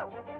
Whoa.